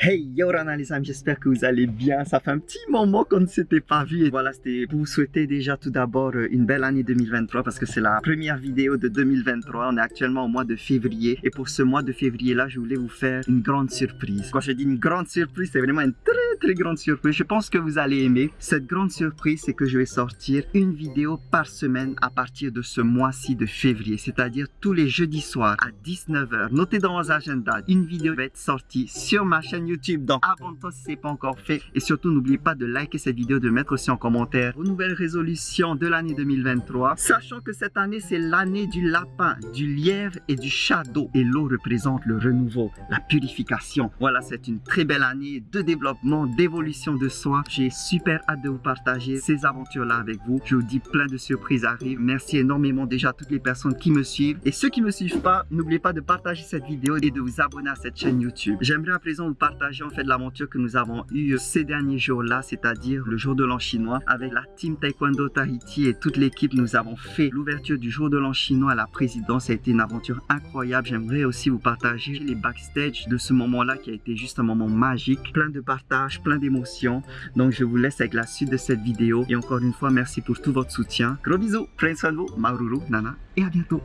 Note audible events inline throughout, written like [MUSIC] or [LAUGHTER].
Hey Yorana les amis, j'espère que vous allez bien. Ça fait un petit moment qu'on ne s'était pas vu. Et voilà, c'était pour vous souhaiter déjà tout d'abord euh, une belle année 2023 parce que c'est la première vidéo de 2023. On est actuellement au mois de février. Et pour ce mois de février là, je voulais vous faire une grande surprise. Quand je dis une grande surprise, c'est vraiment une très très grande surprise. Je pense que vous allez aimer. Cette grande surprise, c'est que je vais sortir une vidéo par semaine à partir de ce mois-ci de février. C'est-à-dire tous les jeudis soirs à 19h. Notez dans vos agendas, une vidéo va être sortie sur ma chaîne YouTube. Donc abonne-toi si ce n'est pas encore fait. Et surtout, n'oubliez pas de liker cette vidéo, de mettre aussi en commentaire vos nouvelles résolutions de l'année 2023. Sachant que cette année, c'est l'année du lapin, du lièvre et du shadow. Et l'eau représente le renouveau, la purification. Voilà, c'est une très belle année de développement, d'évolution de soi. J'ai super hâte de vous partager ces aventures-là avec vous. Je vous dis plein de surprises arrivent. Merci énormément déjà à toutes les personnes qui me suivent. Et ceux qui me suivent pas, n'oubliez pas de partager cette vidéo et de vous abonner à cette chaîne YouTube. J'aimerais à présent vous partager partager en fait l'aventure que nous avons eue ces derniers jours-là, c'est-à-dire le jour de l'an chinois. Avec la team Taekwondo Tahiti et toute l'équipe, nous avons fait l'ouverture du jour de l'an chinois à la présidence. Ça a été une aventure incroyable. J'aimerais aussi vous partager les backstage de ce moment-là qui a été juste un moment magique. Plein de partage, plein d'émotions. Donc je vous laisse avec la suite de cette vidéo. Et encore une fois, merci pour tout votre soutien. Gros bisous, prenez soin de vous, Maururu, Nana, et à bientôt.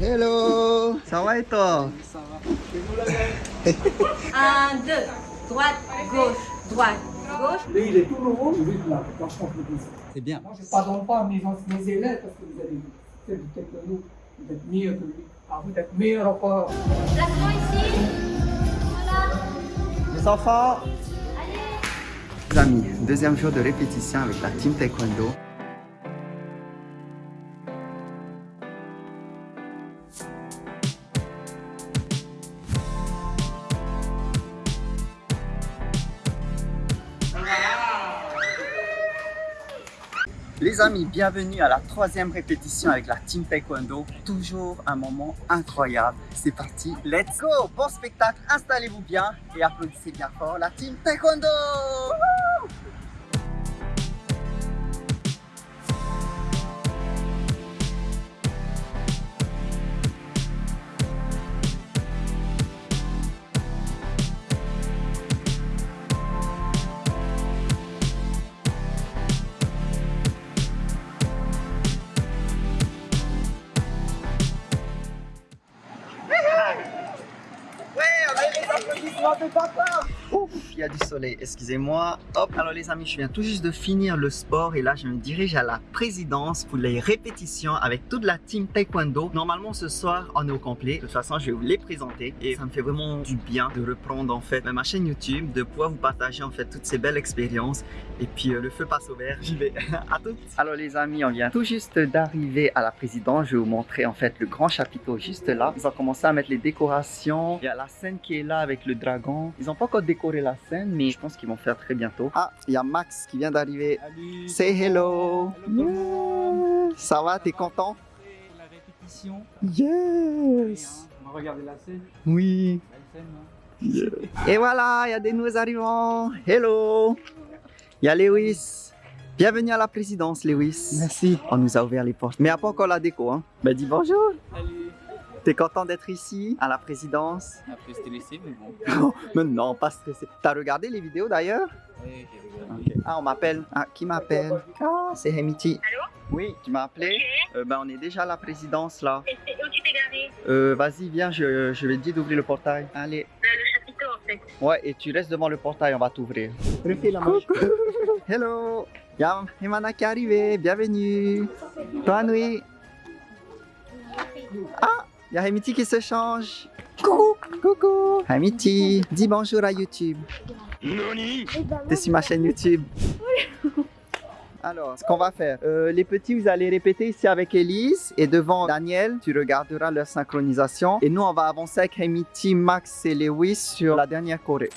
Hello Ça va et toi? Ça va. Un, deux, droite, gauche, droite, gauche. Lui, il est tout nouveau, lui, là, franchement, je C'est bien. Moi, je ne pardonne pas mes, mes élèves parce que vous avez fait du techno, vous êtes mieux que lui. Ah, vous êtes meilleur encore. Placement ici. Voilà. Les enfants Allez. Les amis, deuxième jour de répétition avec la team Taekwondo. Les amis, bienvenue à la troisième répétition avec la Team Taekwondo. Toujours un moment incroyable. C'est parti, let's go Bon spectacle, installez-vous bien et applaudissez bien fort la Team Taekwondo du soleil, excusez-moi. Hop, alors les amis, je viens tout juste de finir le sport et là, je me dirige à la présidence pour les répétitions avec toute la team taekwondo. Normalement, ce soir, on est au complet. De toute façon, je vais vous les présenter et ça me fait vraiment du bien de reprendre en fait ma chaîne YouTube, de pouvoir vous partager en fait toutes ces belles expériences. Et puis, euh, le feu passe au vert, j'y vais. [LAUGHS] à toutes. Alors les amis, on vient tout juste d'arriver à la présidence. Je vais vous montrer en fait le grand chapiteau juste là. Ils ont commencé à mettre les décorations. Il y a la scène qui est là avec le dragon. Ils n'ont pas encore décoré la scène, mais je pense qu'ils vont faire très bientôt. Ah, il y a Max qui vient d'arriver. Say hello. Hello, Yeah. Ça va, t'es content? La répétition. Yes. On va regarder la scène. Oui. La scène, hein. Et voilà, il y a des nouveaux arrivants. Hello. Il y a Lewis. Bienvenue à la présidence, Lewis. Merci. On nous a ouvert les portes. Mais il n'y a pas encore la déco, hein. Ben dis bonjour. Salut T'es content d'être ici, à la présidence? Après c'était laissé, mais bon. [LAUGHS] Mais non, pas stressé. T'as regardé les vidéos d'ailleurs? Ouais, j'ai regardé. Ah, on m'appelle. Ah, qui m'appelle? Ah, c'est Hemiti. Allô? Oui, tu m'as appelé Euh, Ben, on est déjà à la présidence là. Et où tu t'es garé? Euh, vas-y, viens, je, je vais te dire d'ouvrir le portail. Allez. Là, le chapiteau en fait. Ouais, et tu restes devant le portail, on va t'ouvrir. Refais la. [LAUGHS] Hello. Y'a Himana qui est arrivé, bienvenue. Toi, Nui. Ah, il y a Hemiti qui se change. Coucou. Coucou. Hemiti, dis bonjour à YouTube. T'es sur ma chaîne YouTube. Alors, ce qu'on va faire, euh, les petits, vous allez répéter ici avec Elise et devant Daniel, tu regarderas leur synchronisation. Et nous, on va avancer avec Hemiti, Max et Lewis sur la dernière choré.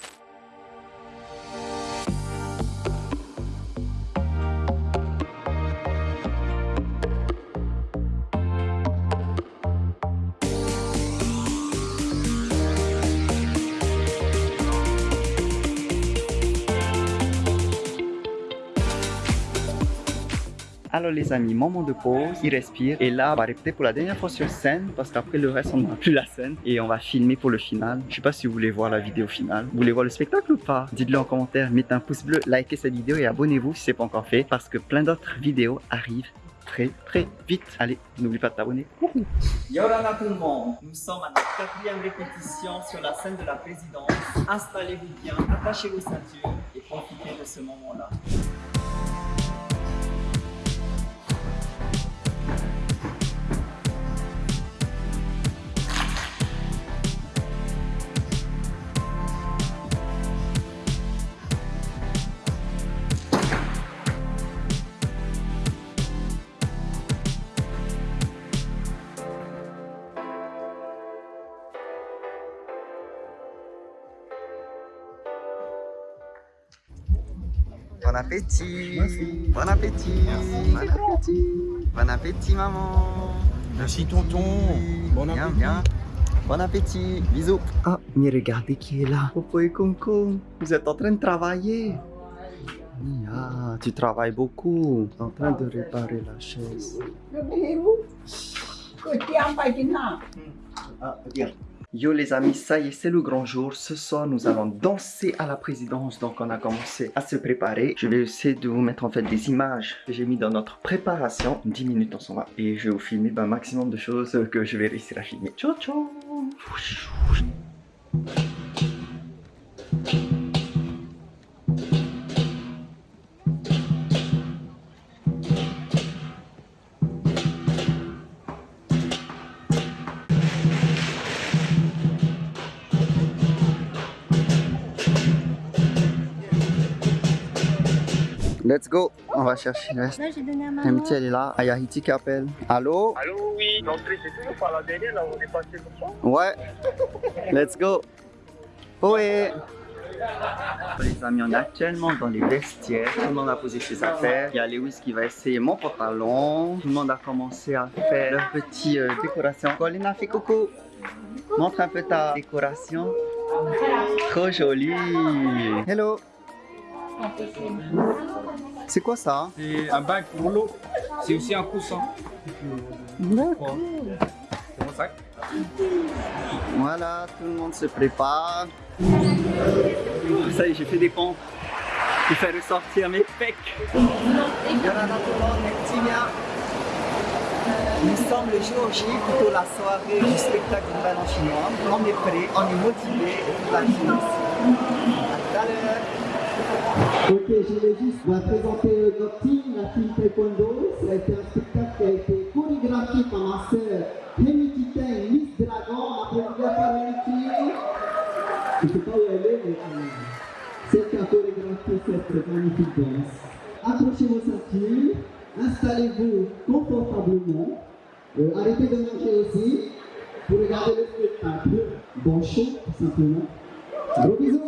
Alors les amis, moment de pause, il respire. Et là, on va répéter pour la dernière fois sur scène parce qu'après le reste, on n'a plus la scène. Et on va filmer pour le final. Je sais pas si vous voulez voir la vidéo finale. Vous voulez voir le spectacle ou pas? Dites-le en commentaire, mettez un pouce bleu, likez cette vidéo et abonnez-vous si c'est pas encore fait parce que plein d'autres vidéos arrivent très très vite. Allez, n'oublie pas de t'abonner. Yorana tout le monde, nous sommes à notre quatrième répétition sur la scène de la présidence. Installez-vous bien, attachez vos ceintures et profitez de ce moment-là. Bon appétit. Bon appétit. Bon appétit. Bon appétit maman. Merci tonton. Bon Bien, appétit. bien. Bon appétit. Bisous. Ah, mais regardez qui est là. Popo et Concon Vous êtes en train de travailler. Ah, tu travailles beaucoup. En train de réparer la chaise. Ah, bien. Yo les amis, ça y est, c'est le grand jour. Ce soir, nous allons danser à la présidence. Donc, on a commencé à se préparer. Je vais essayer de vous mettre en fait des images que j'ai mis dans notre préparation. 10 minutes, on s'en va. Et je vais vous filmer un maximum de choses que je vais réussir à filmer. Ciao, ciao Let's go On va chercher le reste. Là, j'ai donné à maman. Amitié, elle est là. Ayahiti qui appelle. Allô? Allô, oui. L'entrée, c'est toujours par la derrière, là où on est passé comme ça. Ouais. Let's go. Ohé. Les amis, on est actuellement dans les vestiaires. Tout le monde a posé ses affaires. Il y a Lewis qui va essayer mon pantalon. Tout le monde a commencé à faire leur petite euh, décoration. Colin a fait coucou. Montre un peu ta décoration. Trop jolie. Hello. C'est quoi ça C'est un bac pour l'eau. C'est aussi un coussin. D'accord. C'est mon sac. Voilà, tout le monde se prépare. Ça y est, j'ai fait des pompes pour faire ressortir mes pecs. Nous sommes le jour J, plutôt la soirée du spectacle du bal en chinois. On est prêt, on est motivé et tout va bien ici. À tout à l'heure. Ok, je vais juste vous présenter notre team, la team Taekwondo. Ça a été un spectacle qui a été chorégraphié par ma sœur Rémi Teng, Miss Dragon. On applaudit par Rémi Je ne sais pas où elle est, mais euh, c'est qui a chorégraphié cette magnifique danse. Accrochez vos ceintures, installez-vous confortablement, Euh, arrêtez de manger aussi pour regarder le spectacle. Bon show, tout simplement. Gros bisous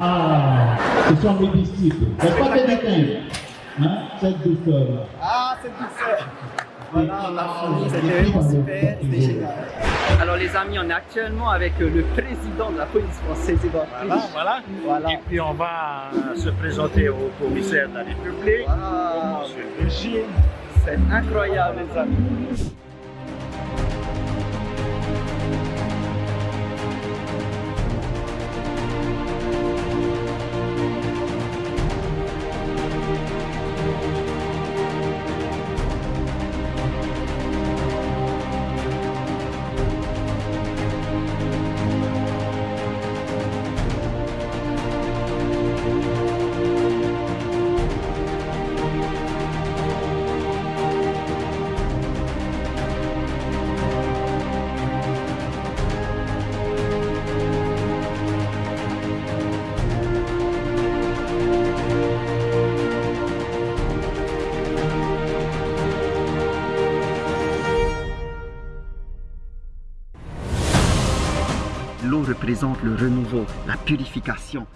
Ah, ce sont mes disciples. N'est-ce pas que des Hein? Cette douceur. -là. Ah, cette douceur. Voilà, on a c'était vraiment super, c'était génial. Alors les amis, on est actuellement avec euh, le président de la police française, voilà, voilà, voilà. Et puis on va euh, se présenter au commissaire de la République, monsieur C'est incroyable les amis. Le renouveau, la purification.